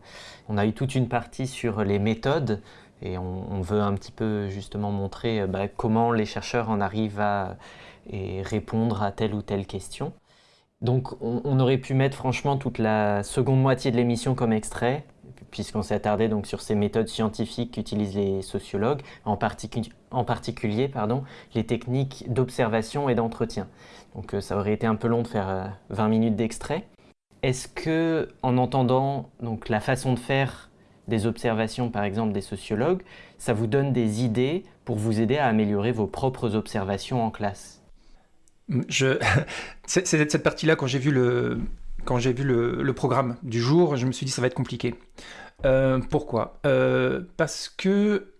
on a eu toute une partie sur les méthodes et on, veut un petit peu justement montrer euh, bah, comment les chercheurs en arrivent à répondre à telle ou telle question. Donc on, aurait pu mettre franchement toute la seconde moitié de l'émission comme extrait, puisqu'on s'est attardé donc sur ces méthodes scientifiques qu'utilisent les sociologues, en, particulier les techniques d'observation et d'entretien. Donc euh, ça aurait été un peu long de faire 20 euh, minutes d'extrait. Est-ce que, en entendant donc, la façon de faire des observations, par exemple des sociologues, ça vous donne des idées pour vous aider à améliorer vos propres observations en classe? Je... C'est cette partie-là, quand j'ai vu le, quand j'ai vu le, programme du jour, je me suis dit ça va être compliqué. Euh, pourquoi? Euh, Parce que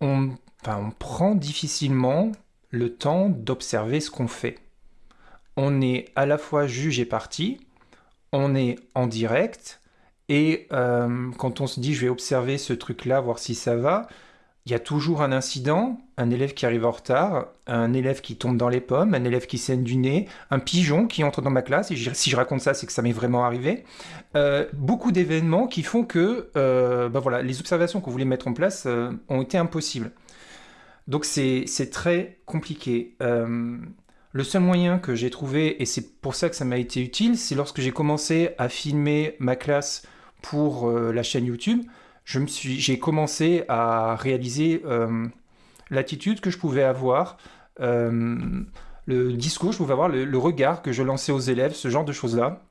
on, on prend difficilement le temps d'observer ce qu'on fait. On est à la fois juge et partie, on est en direct, et euh, quand on se dit je vais observer ce truc-là, voir si ça va, il y a toujours un incident, un élève qui arrive en retard, un élève qui tombe dans les pommes, un élève qui saigne du nez, un pigeon qui entre dans ma classe, et si je raconte ça, c'est que ça m'est vraiment arrivé. Euh, beaucoup d'événements qui font que bah voilà, les observations qu'on voulait mettre en place euh, ont été impossibles. Donc c'est très compliqué. Le seul moyen que j'ai trouvé, et c'est pour ça que ça m'a été utile, c'est lorsque j'ai commencé à filmer ma classe pour la chaîne YouTube, j'ai commencé à réaliser l'attitude que je pouvais avoir, euh, le discours que je pouvais avoir, le, regard que je lançais aux élèves, ce genre de choses-là.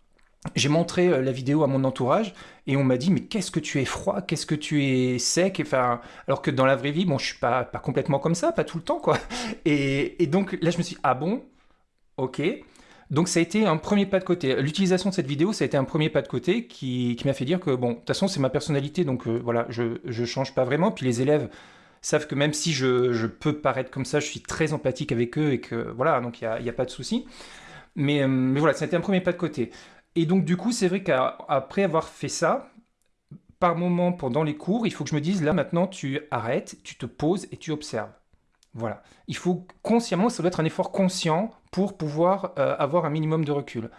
J'ai montré la vidéo à mon entourage et on m'a dit mais qu'est-ce que tu es froid, qu'est-ce que tu es sec, enfin alors que dans la vraie vie bon je suis pas pas complètement comme ça, pas tout le temps quoi. Et, et donc là je me suis dit, ah bon? Ok. Donc ça a été un premier pas de côté. L'utilisation de cette vidéo, ça a été un premier pas de côté qui, m'a fait dire que, bon, de toute façon, c'est ma personnalité, donc euh, voilà, je ne change pas vraiment. Puis les élèves savent que même si je, peux paraître comme ça, je suis très empathique avec eux et que, voilà, donc il n'y a, pas de souci. Mais, euh, mais voilà, ça a été un premier pas de côté. Et donc du coup, c'est vrai qu'après avoir fait ça, par moment pendant les cours, il faut que je me dise, là maintenant, tu arrêtes, tu te poses et tu observes. Voilà. Il faut consciemment, ça doit être un effort conscient pour pouvoir euh, avoir un minimum de recul.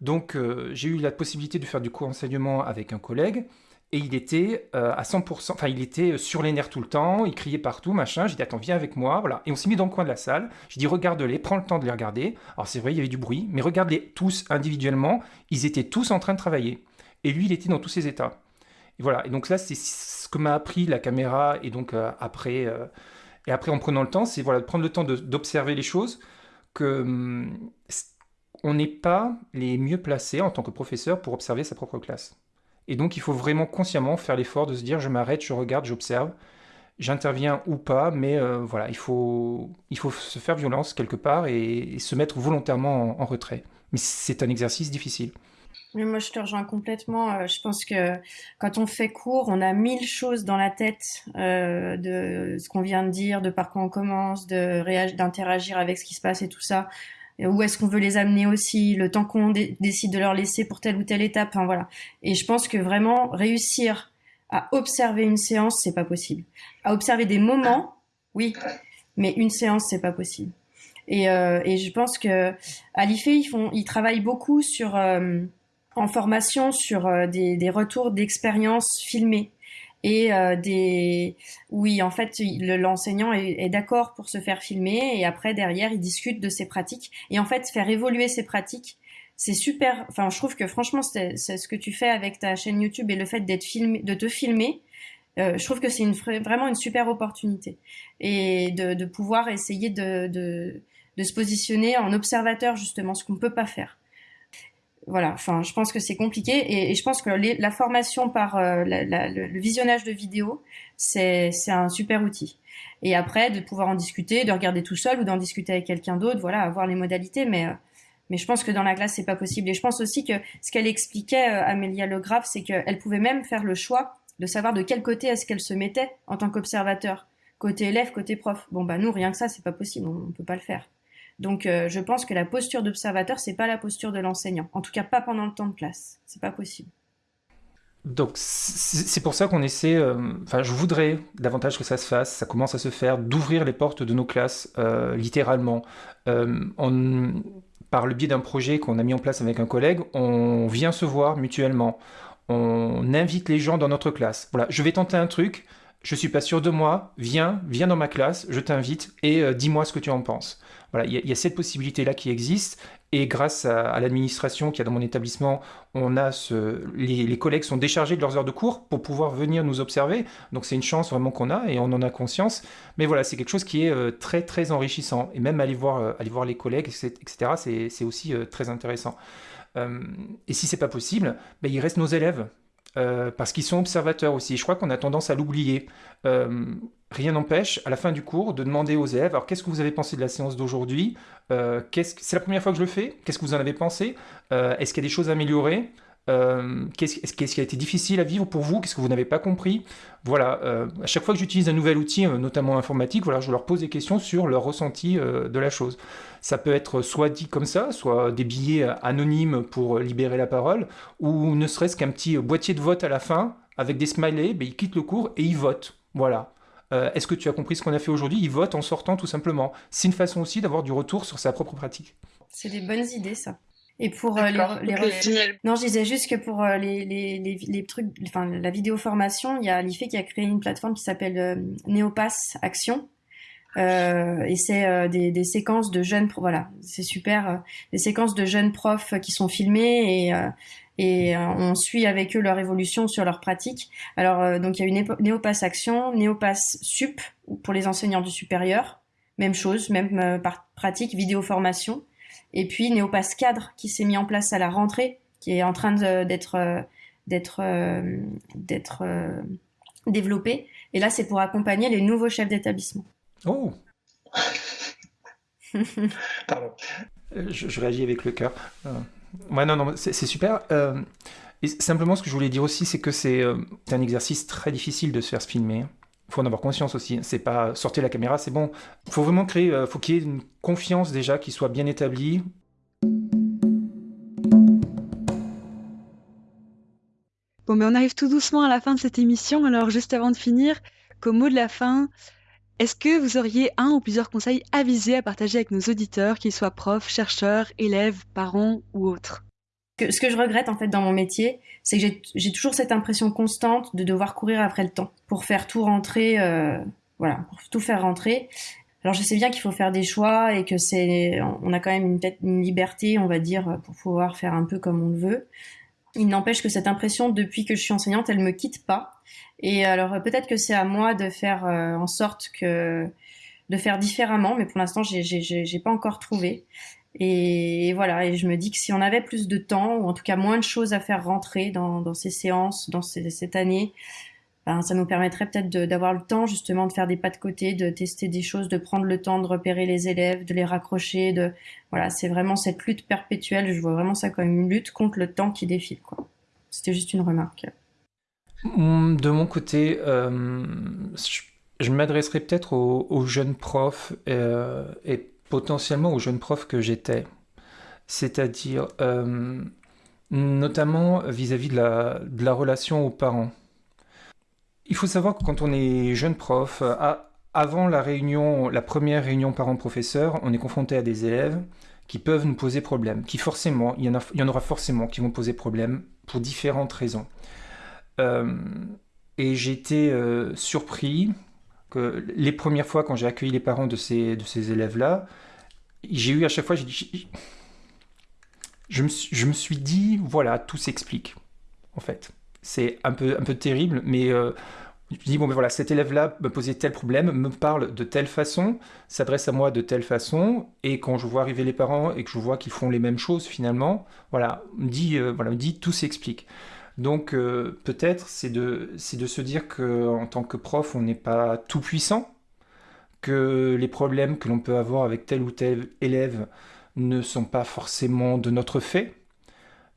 Donc euh, j'ai eu la possibilité de faire du co-enseignement avec un collègue et il était euh, à 100%, enfin il était sur les nerfs tout le temps, il criait partout, machin. J'ai dit attends viens avec moi, voilà. Et on s'est mis dans le coin de la salle. J'ai dit regarde-les, prends le temps de les regarder. Alors c'est vrai il y avait du bruit, mais regarde-les tous individuellement. Ils étaient tous en train de travailler et lui il était dans tous ses états. Et voilà. Et donc là c'est ce que m'a appris la caméra et donc après et après, en prenant le temps, c'est voilà, de prendre le temps d'observer les choses, que hum, on n'est pas les mieux placés en tant que professeur pour observer sa propre classe. Et donc, il faut vraiment consciemment faire l'effort de se dire, je m'arrête, je regarde, j'observe, j'interviens ou pas, mais euh, voilà, il faut, il faut se faire violence quelque part et, se mettre volontairement en retrait. Mais c'est un exercice difficile. Oui, moi je te rejoins complètement. Euh, je pense que quand on fait cours, on a mille choses dans la tête euh, de ce qu'on vient de dire, de par quoi on commence, d'interagir avec ce qui se passe et tout ça. Où est-ce qu'on veut les amener aussi, le temps qu'on décide de leur laisser pour telle ou telle étape. Enfin, voilà. Et je pense que vraiment réussir à observer une séance, c'est pas possible. À observer des moments, oui, mais une séance, c'est pas possible. Et, euh, et je pense que à l'IFE, ils font, ils travaillent beaucoup sur euh, en formation sur euh, des, des, retours d'expériences filmées et euh, des oui en fait l'enseignant est, d'accord pour se faire filmer et après derrière il discute de ses pratiques. Et en fait faire évoluer ses pratiques c'est super. Enfin je trouve que franchement c'est ce que tu fais avec ta chaîne YouTube et le fait d'être filmé de te filmer euh, je trouve que c'est une vraiment une super opportunité. Et de, de pouvoir essayer de, de, de se positionner en observateur justement ce qu'on peut pas faire voilà, enfin, je pense que c'est compliqué et, je pense que la formation par euh, le, visionnage de vidéos, c'est un super outil. Et après, de pouvoir en discuter, de regarder tout seul ou d'en discuter avec quelqu'un d'autre, voilà, avoir les modalités, mais euh, mais je pense que dans la classe c'est pas possible. Et je pense aussi que ce qu'elle expliquait, euh, Amélia Le Graff, c'est qu'elle pouvait même faire le choix de savoir de quel côté est-ce qu'elle se mettait en tant qu'observateur, côté élève, côté prof. Bon bah nous rien que ça c'est pas possible, on, on peut pas le faire. Donc euh, je pense que la posture d'observateur, c'est pas la posture de l'enseignant. En tout cas, pas pendant le temps de classe. C'est pas possible. Donc c'est pour ça qu'on essaie, euh, enfin je voudrais davantage que ça se fasse, ça commence à se faire, d'ouvrir les portes de nos classes, euh, littéralement. par le biais d'un projet qu'on a mis en place avec un collègue, on vient se voir mutuellement, on invite les gens dans notre classe. Voilà, je vais tenter un truc, je suis pas sûr de moi, viens, viens dans ma classe, je t'invite et dis-moi ce que tu en penses. Il y, a cette possibilité-là qui existe. Et grâce à, l'administration qui a dans mon établissement, on a ce, les, collègues sont déchargés de leurs heures de cours pour pouvoir venir nous observer. Donc c'est une chance vraiment qu'on a et on en a conscience. Mais voilà, c'est quelque chose qui est euh, très très enrichissant. Et même aller voir, euh, aller voir les collègues, etc., c'est aussi euh, très intéressant. et si c'est pas possible, ben, il reste nos élèves. Parce qu'ils sont observateurs aussi. Je crois qu'on a tendance à l'oublier. Rien n'empêche, à la fin du cours, de demander aux élèves, alors qu'est-ce que vous avez pensé de la séance d'aujourd'hui? Euh, C'est la première fois que je le fais? Qu'est-ce que vous en avez pensé? Euh, Est-ce qu'il y a des choses à améliorer? Euh, Qu'est-ce qui a été difficile à vivre pour vous? Qu'est-ce que vous n'avez pas compris? Voilà, à chaque fois que j'utilise un nouvel outil, notamment informatique, voilà, je leur pose des questions sur leur ressenti de la chose. Ça peut être soit dit comme ça, soit des billets anonymes pour libérer la parole, ou ne serait-ce qu'un petit boîtier de vote à la fin, avec des smileys, ben, ils quittent le cours et ils votent. Voilà. Euh, est-ce que tu as compris ce qu'on a fait aujourd'hui? Il vote en sortant tout simplement. C'est une façon aussi d'avoir du retour sur sa propre pratique. C'est des bonnes idées ça. Et pour euh, les, non, je disais juste que pour euh, les, les, les, trucs, enfin la vidéo formation, il y a l'IFE qui a créé une plateforme qui s'appelle Neopass Action. et c'est des, des, séquences de jeunes, voilà, c'est super, des séquences de jeunes profs qui sont filmés et et on suit avec eux leur évolution sur leur pratique. Alors donc il y a une Néopass Action, Néopass Sup pour les enseignants du supérieur, même chose, même pratique, vidéo formation, et puis Néopass Cadre qui s'est mis en place à la rentrée, qui est en train d'être d'être d'être développé. Et là, c'est pour accompagner les nouveaux chefs d'établissement. Oh Pardon. Euh, je, réagis avec le cœur. Euh, ouais, non, non, c'est super. Euh, et simplement, ce que je voulais dire aussi, c'est que c'est un exercice très difficile de se faire filmer. Faut en avoir conscience aussi. C'est pas sortir la caméra, c'est bon. Faut vraiment créer, il faut qu'il y ait une confiance déjà qui soit bien établie. Bon, mais on arrive tout doucement à la fin de cette émission. Alors, juste avant de finir, comme mot de la fin, est-ce que vous auriez un ou plusieurs conseils avisés à partager avec nos auditeurs, qu'ils soient profs, chercheurs, élèves, parents ou autres? Ce que je regrette en fait dans mon métier, c'est que j'ai toujours cette impression constante de devoir courir après le temps pour faire tout rentrer, euh, voilà, pour tout faire rentrer. Alors je sais bien qu'il faut faire des choix et que c'est, on a quand même une, une liberté, on va dire, pour pouvoir faire un peu comme on le veut. Il n'empêche que cette impression, depuis que je suis enseignante, elle me quitte pas. Et alors peut-être que c'est à moi de faire euh, en sorte que de faire différemment, mais pour l'instant, j'ai j'ai pas encore trouvé. Et, voilà, et je me dis que si on avait plus de temps, ou en tout cas moins de choses à faire rentrer dans, ces séances, dans cette année, ben, ça nous permettrait peut-être d'avoir le temps justement de faire des pas de côté, de tester des choses, de prendre le temps de repérer les élèves, de les raccrocher. Voilà, c'est vraiment cette lutte perpétuelle. Je vois vraiment ça comme une lutte contre le temps qui défile. C'était juste une remarque. Hum, de mon côté, euh, je, m'adresserai peut-être aux, jeunes profs euh, et potentiellement aux jeunes profs que j'étais, c'est-à-dire euh, notamment vis-à-vis de la, relation aux parents. Il faut savoir que quand on est jeune prof, euh, avant la réunion, la première réunion parents-professeurs, on est confronté à des élèves qui peuvent nous poser problème, qui forcément, il y, en aura forcément qui vont poser problème pour différentes raisons. Euh, et euh, surpris les premières fois quand j'ai accueilli les parents de ces, élèves-là, j'ai eu à chaque fois, je me, me suis dit, voilà, tout s'explique, en fait c'est un peu, un peu terrible, mais euh, je dis, bon, ben voilà, cet élève-là me posait tel problème, me parle de telle façon, s'adresse à moi de telle façon, et quand je vois arriver les parents et que je vois qu'ils font les mêmes choses finalement, voilà, me dit, euh, voilà, me dit tout s'explique. Donc euh, peut-être c'est de, de se dire qu'en tant que prof, on n'est pas tout puissant, que les problèmes que l'on peut avoir avec tel ou tel élève ne sont pas forcément de notre fait,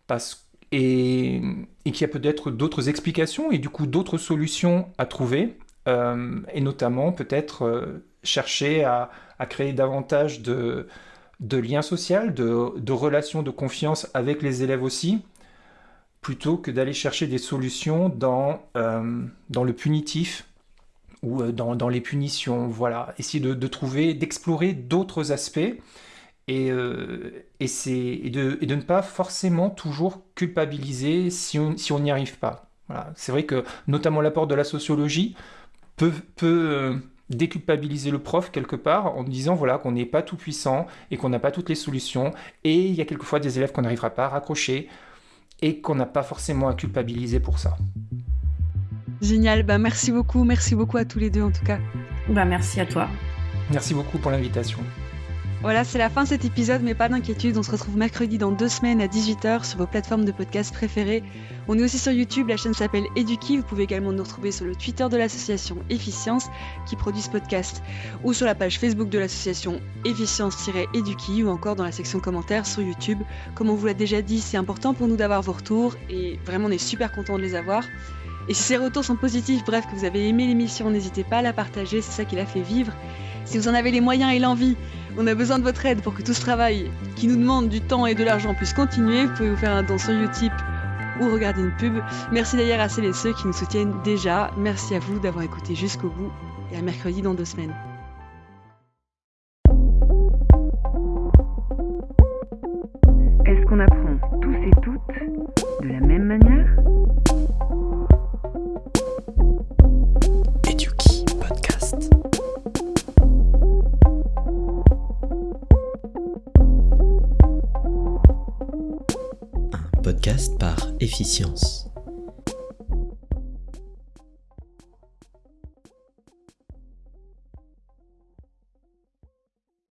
parce et, qu'il y a peut-être d'autres explications et du coup d'autres solutions à trouver, euh, et notamment peut-être euh, chercher à, créer davantage de, liens sociaux, de, relations de confiance avec les élèves aussi, plutôt que d'aller chercher des solutions dans, euh, dans le punitif ou dans, les punitions. Voilà, essayer de trouver, d'explorer d'autres aspects et, euh, et, de, de, ne pas forcément toujours culpabiliser si on si n'y arrive pas. Voilà. C'est vrai que notamment l'apport de la sociologie peut, peut euh, déculpabiliser le prof quelque part en disant voilà qu'on n'est pas tout puissant et qu'on n'a pas toutes les solutions et il y a quelquefois des élèves qu'on n'arrivera pas à raccrocher et qu'on n'a pas forcément à culpabiliser pour ça. Génial, bah merci beaucoup, merci beaucoup à tous les deux en tout cas. Bah merci à toi. Merci beaucoup pour l'invitation. Voilà, c'est la fin de cet épisode, mais pas d'inquiétude, on se retrouve mercredi dans deux semaines à 18h sur vos plateformes de podcast préférées. On est aussi sur YouTube, la chaîne s'appelle Eduki, vous pouvez également nous retrouver sur le Twitter de l'association Efficience qui produit ce podcast, ou sur la page Facebook de l'association Efficience-Eduki, ou encore dans la section commentaires sur YouTube. Comme on vous l'a déjà dit, c'est important pour nous d'avoir vos retours, et vraiment on est super content de les avoir. Et si ces retours sont positifs, bref, que vous avez aimé l'émission, n'hésitez pas à la partager, c'est ça qui la fait vivre. Si vous en avez les moyens et l'envie, on a besoin de votre aide pour que tout ce travail qui nous demande du temps et de l'argent puisse continuer. Vous pouvez vous faire un don sur Utip ou regarder une pub. Merci d'ailleurs à celles et ceux qui nous soutiennent déjà. Merci à vous d'avoir écouté jusqu'au bout et à mercredi dans deux semaines.